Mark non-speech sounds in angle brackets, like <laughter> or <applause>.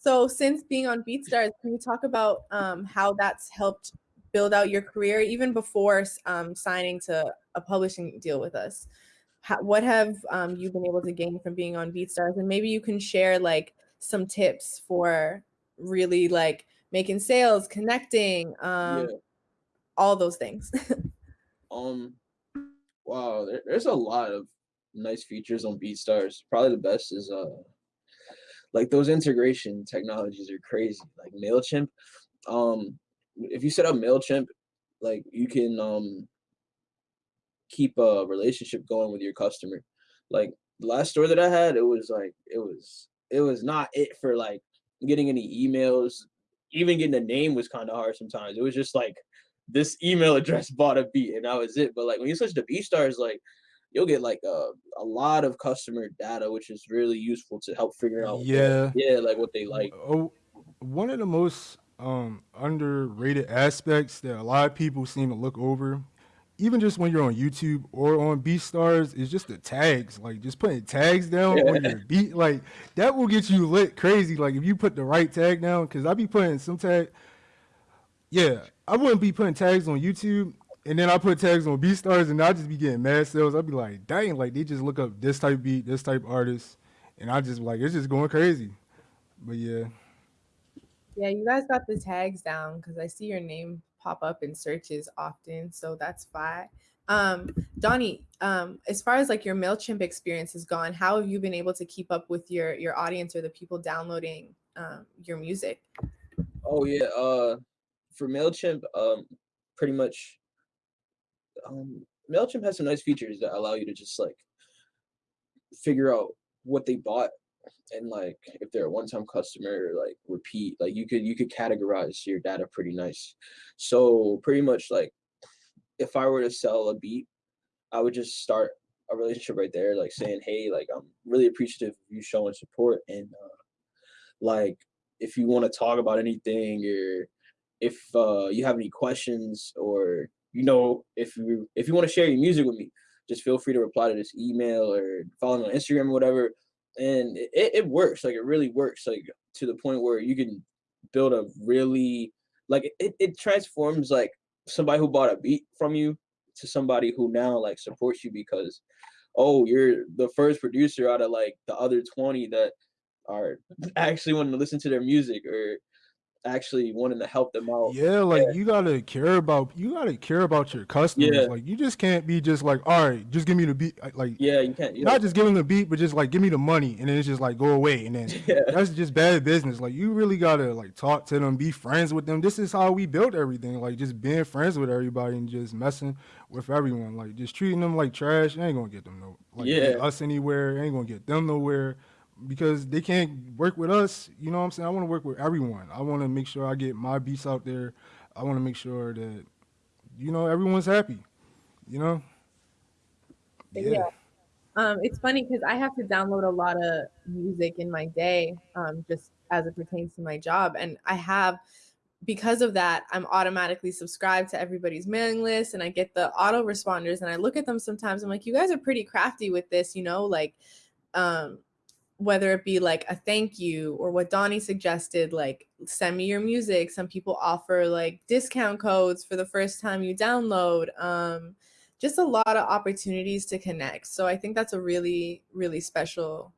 So since being on BeatStars, can you talk about um, how that's helped build out your career even before um, signing to a publishing deal with us? How, what have um, you been able to gain from being on BeatStars? And maybe you can share like some tips for really like making sales, connecting, um, yeah. all those things. um, wow, there, there's a lot of nice features on BeatStars. Probably the best is uh like those integration technologies are crazy. Like MailChimp, um, if you set up MailChimp, like you can um keep a relationship going with your customer. Like the last store that I had, it was like it was it was not it for like getting any emails. Even getting a name was kind of hard sometimes. It was just like this email <laughs> address bought a beat and that was it. But like when you switch to BeatStars, like you'll get like a, a lot of customer data, which is really useful to help figure out Yeah. what, yeah, like what they like. Oh, one of the most um, underrated aspects that a lot of people seem to look over, even just when you're on YouTube or on BeatStars, is just the tags. Like just putting tags down Yeah. on your <laughs> beat, like that will get you lit crazy. Like if you put the right tag down, because I be putting some tag. Yeah, I wouldn't be putting tags on YouTube and then I put tags on BeatStars, and I just be getting mad sales. I'd be like, dang, like they just look up this type beat, this type artist, and I just like it's just going crazy. But yeah. Yeah, you guys got the tags down because I see your name pop up in searches often, so that's fine. Um, Donnie, um, as far as like your Mailchimp experience has gone, how have you been able to keep up with your your audience or the people downloading um, your music? Oh yeah, uh, for Mailchimp, um, pretty much um, Mailchimp has some nice features that allow you to just like figure out what they bought and like if they're a one-time customer like repeat like you could you could categorize your data pretty nice. So pretty much like if i were to sell a beat i would just start a relationship right there like saying hey like i'm really appreciative of you showing support and uh, like if you want to talk about anything or if uh, you have any questions or you know, if you if you want to share your music with me, just feel free to reply to this email or follow me on Instagram or whatever. And it, it works, like it really works, like to the point where you can build a really like it, it transforms like somebody who bought a beat from you to somebody who now like supports you because oh you're the first producer out of like the other 20 that are actually wanting to listen to their music or actually wanting to help them out. Yeah, like yeah. you gotta care about you gotta care about your customers. Yeah. Like you just can't be just like, all right, just give me the beat. Like yeah, you can't. You not know. just give them the beat, but just like give me the money, and then it's just like go away, and then <laughs> yeah. that's just bad business. Like you really gotta like talk to them, be friends with them. This is how we built everything. Like just being friends with everybody and just messing with everyone. Like just treating them like trash ain't gonna get them no. Like yeah. us anywhere ain't gonna get them nowhere because they can't work with us. You know what I'm saying? I want to work with everyone. I want to make sure I get my beats out there. I want to make sure that you know everyone's happy. You know. Yeah. yeah. Um, it's funny because I have to download a lot of music in my day, um, just as it pertains to my job, and I have because of that, I'm automatically subscribed to everybody's mailing list and I get the autoresponders and I look at them sometimes. I'm like, you guys are pretty crafty with this, you know, like um, whether it be like a thank you or what Donnie suggested, like send me your music. Some people offer like discount codes for the first time you download. Um, just a lot of opportunities to connect. So I think that's a really, really special